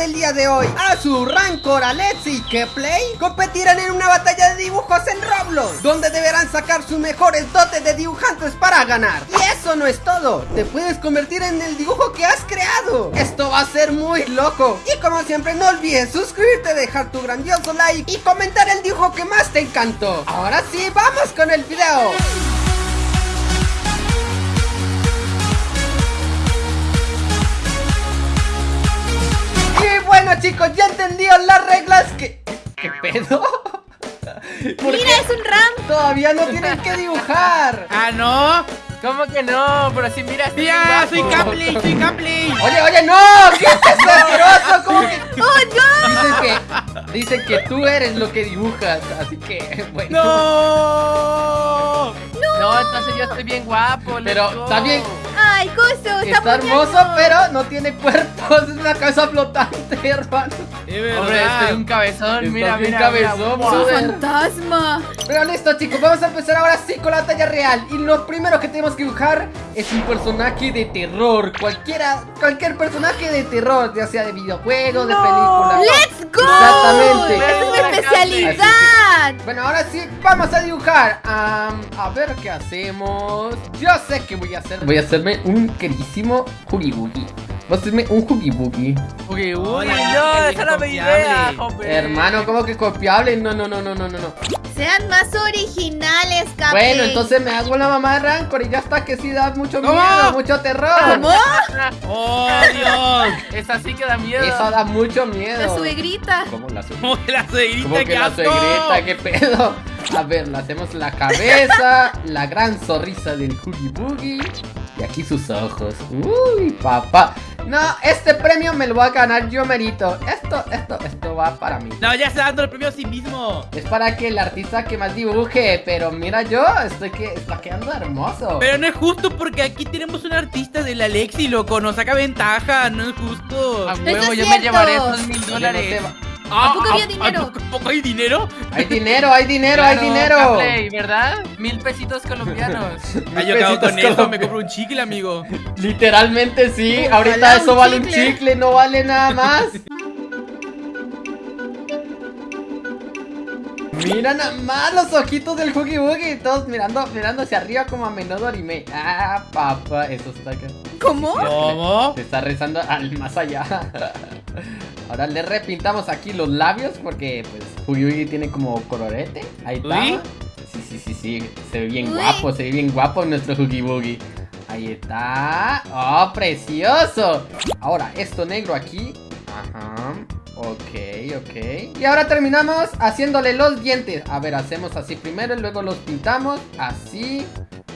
del día de hoy, Azu, Rancor, Alexi y Keplay competirán en una batalla de dibujos en Roblox, donde deberán sacar sus mejores dotes de dibujantes para ganar. Y eso no es todo, te puedes convertir en el dibujo que has creado. Esto va a ser muy loco. Y como siempre, no olvides suscribirte, dejar tu grandioso like y comentar el dibujo que más te encantó. Ahora sí, vamos con el video. Bueno chicos, ya entendieron las reglas que... ¿Qué pedo? ¿Por Mira, qué es un ram. Todavía no tienen que dibujar. Ah, no. ¿Cómo que no? Pero si mira, estoy Mira, bien soy. Capley, soy Capley. Oye, oye, no, ¿qué es eso asqueroso? ¿Cómo que...? ¡Oh, no! Dicen que, dicen que tú eres lo que dibujas, así que, bueno. No. No, entonces yo estoy bien guapo. Pero está bien, ¡Ay, Coso! Está, está hermoso, pero no tiene cuerpo, es una cabeza flotante, hermano. Es verdad. Hombre, estoy un cabezón. Estás mira, mira, cabezón, mira. ¡Es un brother. fantasma! Pero listo chicos, vamos a empezar ahora sí con la talla real Y lo primero que tenemos que dibujar es un personaje de terror Cualquiera, cualquier personaje de terror, ya sea de videojuegos, de película ¡Let's go! Exactamente. ¡Esa es mi especialidad! Bueno, ahora sí, vamos a dibujar Am, A ver qué hacemos Yo sé que voy a hacer Voy a hacerme un queridísimo Huggy Wuggy Voy a hacerme un uy, Hola, no, me confiable. idea, hombre. Hermano, ¿cómo que copiable? No, no, no, no, no, no, no Sean más originales, Capi. Bueno, entonces me hago la mamá de Rancor y ya está que sí da mucho ¿Cómo? miedo, mucho terror ¿Cómo? Oh, Dios. Esa sí que da miedo. Eso da mucho miedo. La suegrita. ¿Cómo la suegrita? Como que la suegrita, ¿Cómo que qué la suegrita? ¿Qué pedo? A ver, le hacemos la cabeza, la gran sonrisa del Huggy Boogie y aquí sus ojos. Uy, papá. No, este premio me lo voy a ganar yo merito. Esto, esto, esto va para mí. No, ya está dando el premio a sí mismo. Es para que el artista que más dibuje, pero mira yo, estoy que está quedando hermoso. Pero no es justo porque aquí tenemos un artista del Alexi, loco. Nos saca ventaja, no es justo. A huevo, yo me llevaré esos mil dólares. Poco había dinero? ¿a poco- poco hay dinero? Hay dinero, hay dinero, hay dinero. Capley, ¿verdad? Mil pesitos colombianos. Ah, yo Pesitos con eso, me compro un chicle, amigo. Literalmente sí, Ojalá ahorita eso un vale un chicle. no vale nada más. Mira nada más los ojitos del Huggy Wuggy, todos mirando, mirando hacia arriba como a menudo anime. Ah, papá, eso está acá. ¿Cómo? ¿Cómo? Se está rezando al más allá. Ahora le repintamos aquí los labios porque pues Wuggy tiene como colorete. Ahí está. Uy. Sí, sí, sí, sí. Se ve bien Uy. guapo, se ve bien guapo nuestro Huggy Wuggy. Ahí está. ¡Oh, precioso! Ahora, esto negro aquí. Ajá. Ok, ok. Y ahora terminamos haciéndole los dientes. A ver, hacemos así primero y luego los pintamos. Así.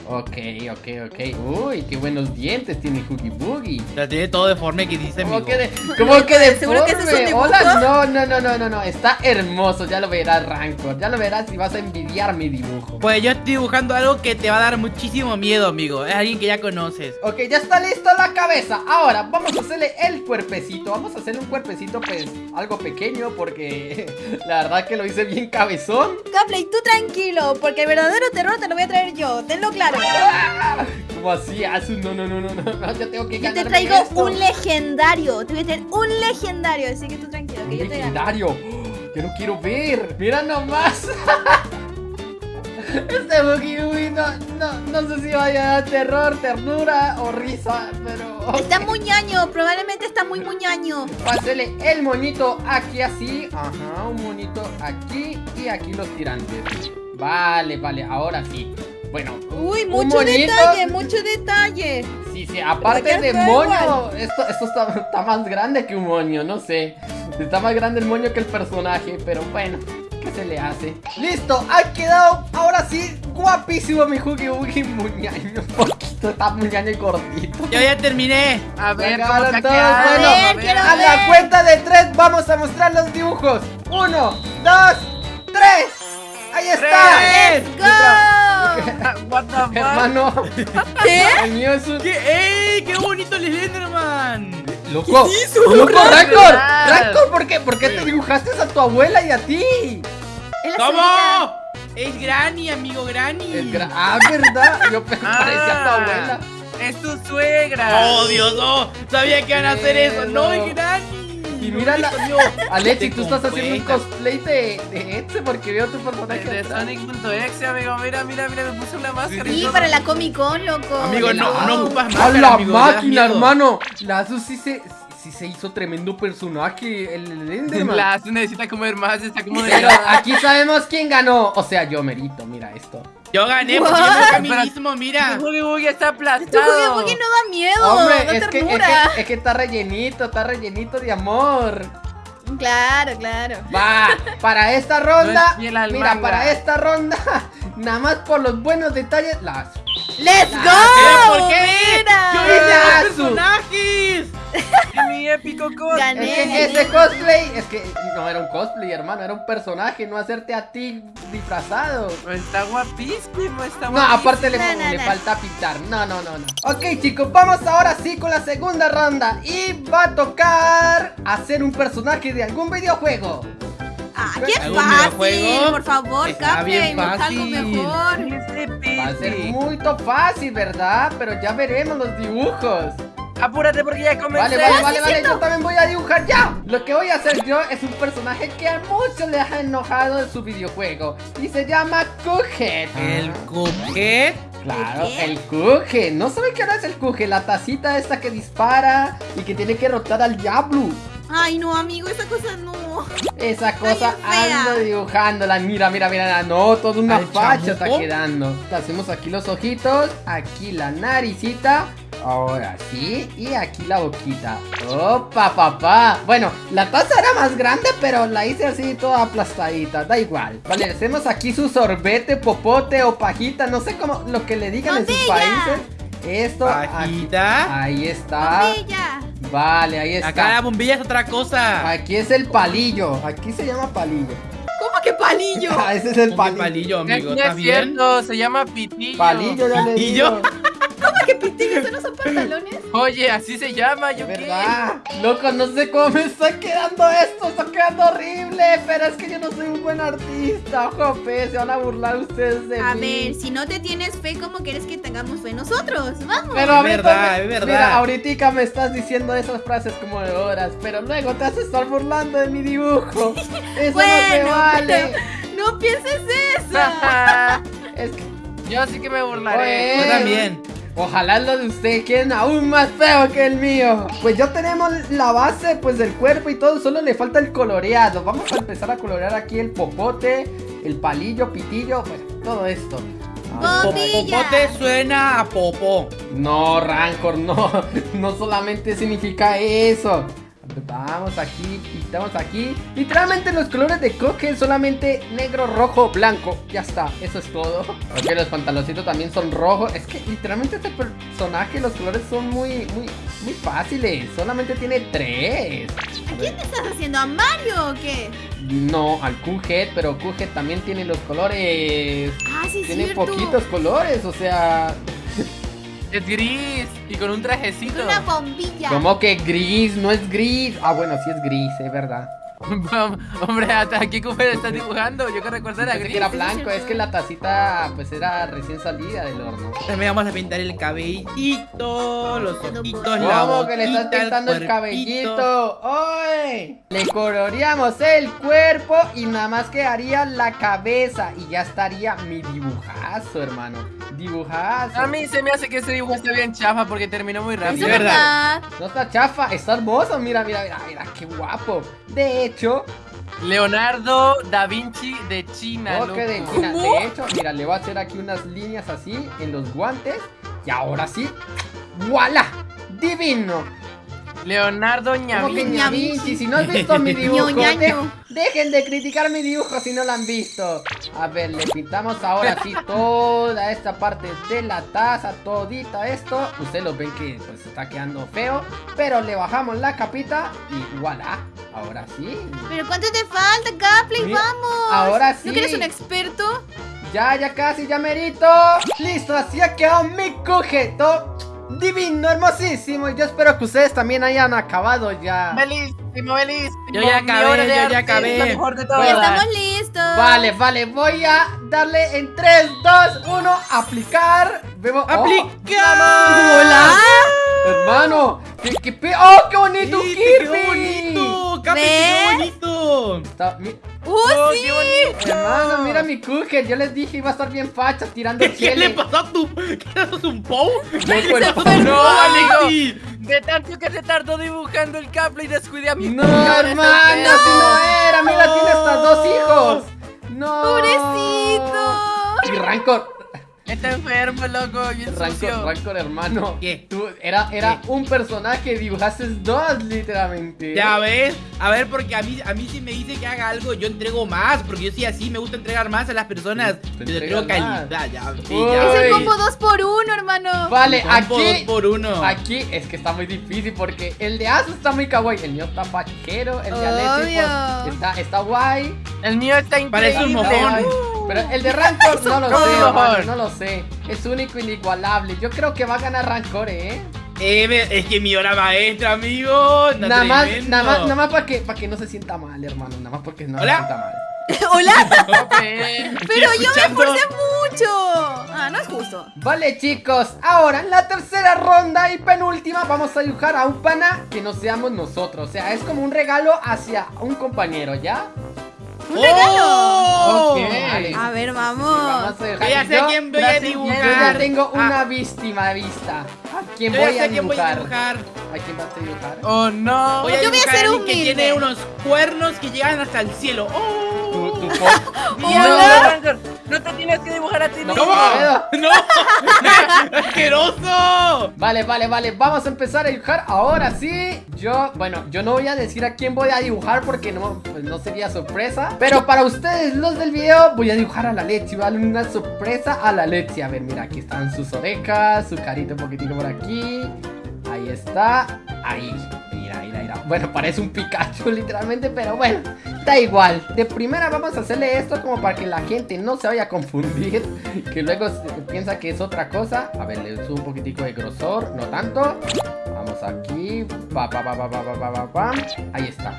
Ok, ok, ok. Uy, qué buenos dientes tiene Huggy Boogie. La tiene todo deforme que dice, amigo. ¿Cómo que, de, cómo que ¿Seguro que ese es un deforme? Hola, no, no, no, no, no, no. Está hermoso. Ya lo verás, Rancor. Ya lo verás y vas a envidiar mi dibujo. Pues yo estoy dibujando algo que te va a dar muchísimo miedo, amigo. Es alguien que ya conoces. Ok, ya está lista la cabeza. Ahora vamos a hacerle el cuerpecito. Vamos a hacerle un cuerpecito, pues, algo pequeño. Porque la verdad que lo hice bien cabezón. Capley, tú tranquilo, porque el verdadero terror te lo voy a traer yo, tenlo claro. ¿Cómo así? No, no, no, no, no, no. Yo tengo que Yo te traigo esto. un legendario, te voy a traer un legendario, así que tú tranquilo, que Un yo te legendario. Yo no quiero ver. Mira nomás. Este Boogie Boogie no, no, no sé si vaya a dar terror, ternura o risa, pero... Está muy ñaño, probablemente está muy muñaño. Pásele el moñito aquí así. Ajá, un moñito aquí y aquí los tirantes. Vale, vale, ahora sí. Bueno, Uy, mucho detalle, mucho detalle. Sí, sí, aparte de moño, esto, esto está, está más grande que un moño, no sé. Está más grande el moño que el personaje, pero bueno, ¿qué se le hace? Listo, ha quedado ahora sí guapísimo mi Huggy Wuggy muñaño. Un poquito, está muñaño y gordito. Yo ya terminé. A ver, Ya ¿cómo ha todos, bueno. A ver, quiero A la cuenta de tres vamos a mostrar los dibujos. Uno, dos, tres. Ahí está. ¡Tres! ¡Let's go! What the fuck? Hermano, ¿Qué? el mío es un... ¿Qué? ¡Ey! ¡Qué bonito el Slenderman! ¡Loco! hizo? ¡Loco, Rancor! ¡Rancor! ¿Por qué? ¿Por qué te dibujaste a tu abuela y a ti? Es ¿Cómo? Es Granny, amigo, Granny. El gra- ah, ¿verdad? Yo Ah. parecía a tu abuela. Es tu suegra. ¡Oh, Dios, no! Sabía que iban a hacer eso. ¡No, es Granny! Y mira la... Alexi, tú estás haciendo un cosplay de, de porque veo tu personaje De atrás. Sonic.exe, amigo. Mira, mira, mira, me puse una máscara. y Sí, para la Comic Con, loco. Amigo, no, no ocupas ¡A máscara, la amigo, me das máquina, hermano! La Asus sí se, sí se hizo tremendo personaje, el Enderman. La Azu necesita comer más, está como de... Pero aquí sabemos quién ganó. O sea, yo merito, mira esto. Yo gané porque yo me mismo, mira. Boogie Boogie está Tu Boogie aplastado. Boogie no da miedo, Hombre, da es que, es, ternura. que, es que está rellenito, está rellenito de amor. Claro, claro. Va, para esta No ronda, es mira, manga. para esta ronda, nada más por los buenos detalles, las ¡Let's go! ¿por qué? Mira. ¡Yo Mira, los personajes! Mi épico cos. Gané. Es que ese cosplay, es que no era un cosplay, hermano, era un personaje, no hacerte a ti disfrazado. Está guapísimo, está No, guapísimo. aparte le, No, no, le no. falta pintar. No, no, no, no. Ok, chicos, vamos ahora sí con la segunda ronda. Y va a tocar hacer un personaje de algún videojuego. Ah, qué ¿Algún fácil, videojuego? por favor, Está bien Capri, algo fácil. mejor. Va a ser muy fácil, ¿verdad? Pero ya veremos los dibujos. Apúrate porque ya comencé. Vale, vale, vale, vale, yo también voy a dibujar ya. Lo que voy a hacer yo es un personaje que a muchos les ha enojado en su videojuego. Y se llama Cuphead. El Cuphead. Claro, ¿El Cuphead. ¿No saben qué hora es el Cuphead? La tacita esta que dispara y que tiene que rotar al diablo. Ay, no, amigo, esa cosa no. Esa cosa Ay, ando dibujándola. Mira, mira, mira. No, toda una ¿Al facha está quedando. Hacemos aquí los ojitos. Aquí la naricita. Ahora sí. Y aquí la boquita. Opa, papá. Bueno, la taza era más grande, pero la hice así toda aplastadita. Da igual. Vale, le hacemos aquí su sorbete, popote o pajita. No sé cómo lo que le digan en sus países. Esto. aquí- Pajita. Ahí está. Bombilla. Vale, ahí está. Acá la bombilla es otra cosa. Aquí es el palillo. Aquí se llama palillo. ¿Cómo que palillo? Ah, ese es el palillo. palillo, amigo. no ¿Está es bien? cierto, se llama pitillo. Palillo, ya le digo. ¿Cómo que pitillo? ¿Eso no son pantalones? Oye, así se llama, yo qué. Loco, no sé cómo me está quedando esto. Está quedando horrible. Pero es que yo no soy un buen artista. Jope, se van a burlar ustedes de A mí. ver, si no te tienes fe, ¿cómo quieres que tengamos fe nosotros? Vamos. Pero a Es verdad, es verdad. Mira, ahorita me estás diciendo esas frases como de horas, pero luego te haces estar burlando de mi dibujo. Eso no se Bueno, vale. No pienses eso. Es que, Yo sí que me burlaré. Oye. Yo también. Ojalá lo de ustedes queden aún más feo que el mío. Pues ya tenemos la base pues del cuerpo y todo, solo le falta el coloreado. Vamos a empezar a colorear aquí el popote, el palillo, pitillo, pues todo esto. Popote suena a popo. No, Rancor, no. No solamente significa eso. Vamos aquí, pintamos aquí. Literalmente los colores de coque solamente negro, rojo, blanco. Ya está, eso es todo. Ok, los pantaloncitos también son rojos. Es que literalmente este personaje, los colores son muy, muy, muy fáciles. Solamente tiene tres. A ver, ¿Qué estás haciendo? ¿A Mario o qué? No, al Q-Head, pero Q-Head también tiene los colores. Ah, sí, Tiene cierto. poquitos colores, o sea. Es gris y con un trajecito. Una bombilla. ¿Cómo que gris? No es gris. Ah, bueno, sí es gris, es verdad. Hombre, hasta aquí cómo estás dibujando. Yo que recuerdo era gris. que era blanco, es que la tacita pues era recién salida del horno. También vamos a pintar el cabellito, los ojitos, la ¿Cómo que le estás pintando el, cuerpito. cabellito? ¡Oye! Le coloreamos el cuerpo y nada más quedaría la cabeza y ya estaría mi dibujazo, hermano. Dibujazo. A mí se me hace que ese dibujo está bien chafa porque terminó muy rápido. es verdad. No está chafa, está hermoso. Mira, mira, mira, mira, qué guapo. De hecho, Leonardo da Vinci de China. De, hecho, mira, le voy a hacer aquí unas líneas así en los guantes. Y ahora sí, ¡Voilà! ¡Divino! Leonardo Como que Ñavín. ña Vinci, si no has visto mi dibujo, de- dejen de criticar mi dibujo si no lo han visto. A ver, le pintamos ahora sí toda esta parte de la taza, todita esto. Ustedes lo ven que pues está quedando feo, pero le bajamos la capita y voilà. Ahora sí. Pero ¿cuánto te falta, Gapley? Vamos. ahora sí. ¿No que eres un experto? Ya, ya casi, ya merito. Listo, así ha quedado mi cojeto. Divino, hermosísimo. Y yo espero que ustedes también hayan acabado ya. Belísimo, belísimo. Yo ya acabé, yo ya acabé. es la mejor de Ya todas. estamos listos. Vale, vale, voy a darle en 3, 2, 1, aplicar. Vemos. oh, ¡Aplica! Hermano, ¿qué, qué pe- ¡Oh, qué bonito Sí, Kirby! ¡Qué bonito! Bonito. Está- mi- ¡Uh, Oh, sí! qué bonito. Hermano, mira mi Cooker. Yo les dije iba a estar bien facha tirando ¿Qué le chile. pasó a tu... ¿Qué es un Pou? Loco, el- fue ¡No, Alexi! De tanto que se tardó dibujando el gameplay descuidé a mi No, hermano, así fea. no era. Mira, tiene hasta dos hijos. No. ¡Pobrecito! Y Rancor, Está enfermo, loco, bien Rancor, sucio. Rancor, hermano. ¿Qué? Tú, era era ¿Qué? un personaje, dibujaste dos, literalmente. Ya ves, a ver, porque a mí, a mí si me dice que haga algo, yo entrego más, porque yo sí así, me gusta entregar más a las personas. Tú Yo entrego más. calidad, ya, sí, ya. Es el combo 2 por 1 hermano. Vale, Combo dos aquí. por uno. Aquí es que está muy difícil porque el de Asu está muy kawaii, el mío está fachero, el de Alexi pues, está, está guay. El mío está Parece un increíble. mojón. Pero el de Rancor no lo ¿Cómo sé, hermano, no lo sé. Es único, inigualable. Yo creo que va a ganar Rancor, eh. Eh, es que mi hora maestra, amigo. está Nada más, nada más, nada más para que, para que no se sienta mal, hermano. Nada más porque no Hola. se sienta mal. Hola, pero yo me esforcé mucho. Ah, no es justo. Vale, chicos, ahora en la tercera ronda y penúltima vamos a dibujar a un pana que no seamos nosotros. O sea, es como un regalo hacia un compañero, ¿ya? ¿Un regalo? ¡Oh! Ok. Vale. A ver, Vamos Yo ya sé Yo- quién voy a Yo dibujar. ya tengo Ah, una víctima de vista. ¿A quién yo ya voy a sé quién voy a dibujar? ¿A quién vas a dibujar? Oh no. Voy a Yo voy a ser alguien que tiene unos cuernos que llegan hasta el cielo. ¡Oh! Tu, tu No, Hola. No, te tienes que dibujar a ti No, mismo. puedo. ¡No! ¡Asqueroso! Vale, vale, vale, vamos a empezar a dibujar ahora sí Yo, bueno, yo no voy a decir a quién voy a dibujar porque no, pues no sería sorpresa Pero para ustedes, los del video, voy a dibujar a la Lexi Vale, una sorpresa a la Lexi A ver, mira, aquí están sus orejas, su carita un poquitito por aquí Ahí está, ahí, Bueno, parece un Pikachu literalmente, pero bueno, da igual. De primera vamos a hacerle esto como para que la gente no se vaya a confundir Que luego piensa que es otra cosa. A ver, le subo un poquitico de grosor, no tanto. Vamos aquí, pa, pa, pa, pa, pa, pa, pa, pa. Ahí está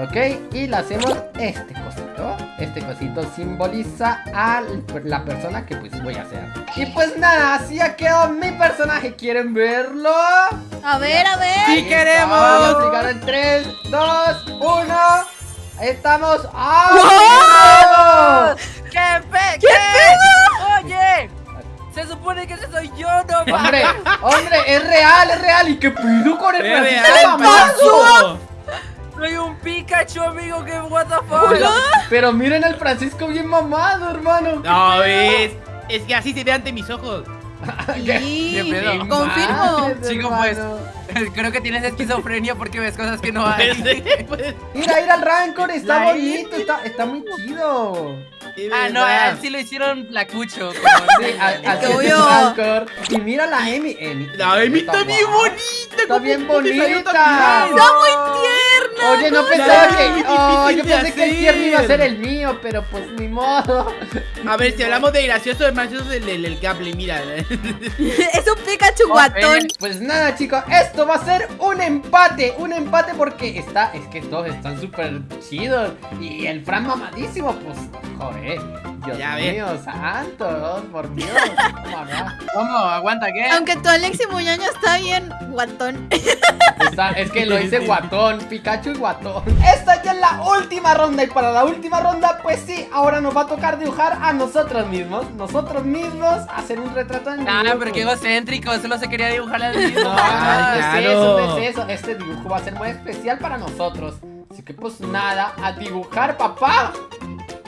Ok, y le hacemos este cosito. Este cosito simboliza a la persona que pues voy a hacer Y pues nada, así ha quedado mi personaje. ¿Quieren verlo? A ver, a ver. Sí Ahí está, queremos. Vamos a explicar en 3, 2, 1 Ahí estamos. ¡Ah! ¿Qué, pe ¿Qué, Oye, se supone que ese soy yo, no Hombre, hombre, es real, es real. ¿Y qué pido con el ¡Es real, paso! Soy un Pikachu, amigo, que what the fuck. Pero miren al Francisco bien mamado, hermano No, ves. Es que así se ve ante mis ojos. Sí, ¿Qué pedo? confirmo. Chico, pues. Creo que tienes esquizofrenia porque ves cosas que no hay. Pues, Mira, mira el Rancor, está La bonito, está, está muy chido. Ah, no, a él sí lo hicieron placucho. como- Sí, a-. Rancor. Y mira la Emi. Emi La Emi está bien guapa. bonita. Está ¿cómo bien bonita. bien? Está muy tierna. Oye, no pensaba que. Oh, yo pensé que el tierno iba a ser el mío, pero pues ni modo. A ver, si hablamos de gracioso, el más gracioso es el, el, el mira. Es un Pikachu guatón. Pues nada, chicos, esto va a ser un empate. Un empate porque está. Es que todos están súper chidos. Y el Fran mamadísimo, pues. Joder. Dios Ya ves. mío, santo. Por Dios. ¿Cómo. ¿Aguanta qué? Aunque tu Alexi Muñoño está bien guatón. Está- es que lo hice guatón, Pikachu y guatón. Esta ya es la última ronda y para la última ronda, pues sí, ahora nos va a tocar dibujar a nosotros mismos. Nosotros mismos hacer un retrato en Ah, pero qué egocéntrico, solo se quería dibujar al mismo. No, Ah, no es claro. eso, no es eso. Este dibujo va a ser muy especial para nosotros. Así que pues nada, a dibujar, papá.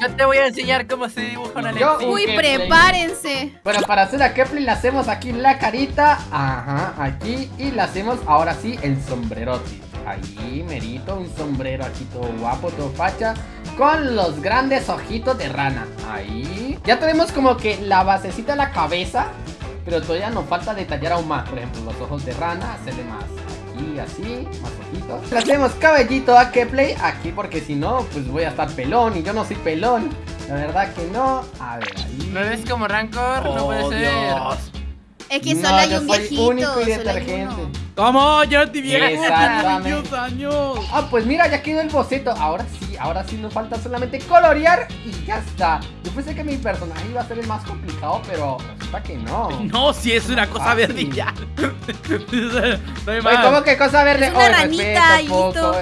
Yo te voy a enseñar cómo se dibuja una Yo- Alexi. Uy, prepárense. Bueno, para hacer a Kepler le hacemos aquí la carita. Ajá, aquí. Y le hacemos ahora sí el sombrerote. Ahí, merito, un sombrero aquí todo guapo, todo facha. Con los grandes ojitos de rana. Ahí. Ya tenemos como que la basecita de la cabeza. Pero todavía nos falta detallar aún más. Por ejemplo, los ojos de rana, hacerle más. Aquí, así, más ojitos. Le hacemos cabellito a Kepler aquí porque si no, pues voy a estar pelón. Y yo no soy pelón. La verdad que no. A ver, ahí. ¿No ves como Rancor? no puede Oh, ser. Dios. Es que No, solo hay yo un soy viejito. único y hay detergente. ¿Cómo? No te viejo. Exactamente. Años. Ah, pues mira, ya quedó el boceto. Ahora sí, ahora sí nos falta solamente colorear y ya está. Yo pensé que mi personaje iba a ser el más complicado, pero resulta que no. No, si es una cosa Fácil. verde ya. No hay Oye. ¿cómo que cosa verde? Es una Oye, ranita, poco.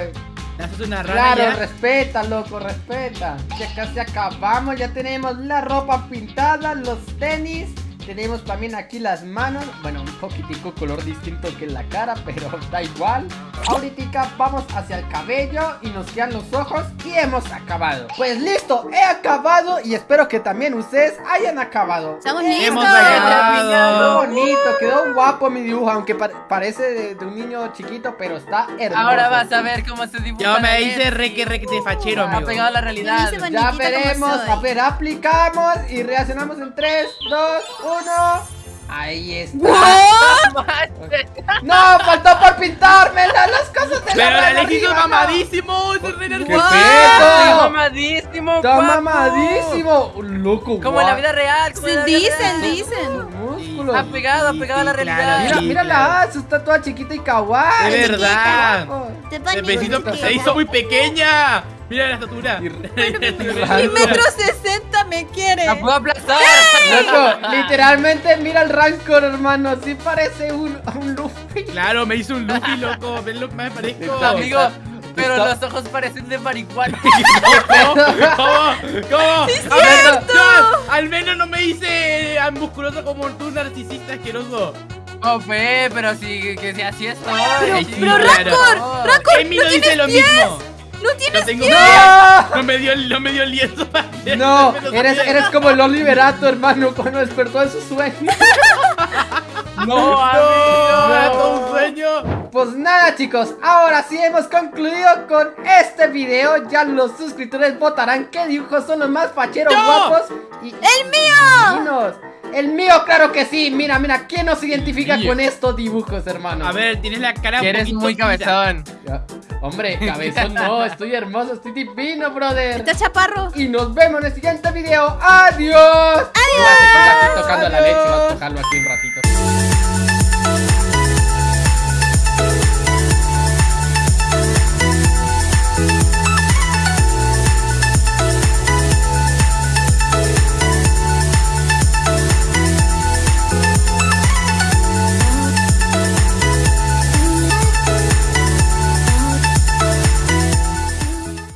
Haces una rana Claro, ya. respeta, loco, respeta. Ya casi acabamos, ya tenemos la ropa pintada, los tenis. Tenemos también aquí las manos, bueno, un poquitico color distinto que la cara, pero da igual. Ahorita vamos hacia el cabello y nos quedan los ojos y hemos acabado. Pues listo, he acabado y espero que también ustedes hayan acabado. Estamos Hemos listos. Quedó acabado. bonito, quedó guapo mi dibujo, aunque pa- parece de, de un niño chiquito, pero está hermoso. Ahora vas a ver cómo se dibuja. Yo me hice Leti. re que re que te fachero, Ha amigo. pegado a la realidad. Ya veremos, a ver, aplicamos y reaccionamos en 3, 2, 1. Ahí está. No, faltó por pintármela, las cosas de Pero la mano Alexis es no. mamadísimo, re ¡Qué pedo! mamadísimo, Está guapo. mamadísimo. Loco, Como en la vida real. como en Sí, la vida dicen, real. dicen. Ha pegado, ha pegado a la realidad. Mira, mira la Azu, está toda chiquita y kawaii. De verdad. Te El besito se hizo muy pequeña. Mira la estatura. Y- Mi metro sesenta me quiere. La puedo aplastar. Loco, literalmente mira el Rancor, hermano. Sí parece un, un Luffy. Claro, me hizo un Luffy, loco. ¿Ves lo que me parezco? Está- Amigo, pero está- los ojos parecen de marihuana. ¿Cómo? ¿Cómo? ¿Cómo? ¡Sí, A ver, al menos no me hice eh, musculoso como tú, narcisista asqueroso. Oh, fe, pero sí, que si así estoy. Pero, Sí, pero. Rancor, Rancor, Emi no dice lo mismo. No tienes No tengo pies. No me dio, no me dio el lienzo. para No, eres, eres como el Oliverato, hermano, cuando despertó de su sueño. No, No, amigo. todo Pues nada, chicos, ahora sí hemos concluido con este video. Ya los suscriptores votarán qué dibujos son los más facheros ¡Yo! guapos. Y, ¡El mío! El mío, claro que sí. Mira, mira, ¿quién nos identifica con estos dibujos, hermano? A ver, tienes la cara Que un eres muy cabezón. Ya. Hombre, cabezón no, estoy hermoso, estoy divino, brother. Está chaparro. Y nos vemos en el siguiente video. ¡Adiós! Adiós. Aquí tocando la leche, a tocarlo aquí un ratito.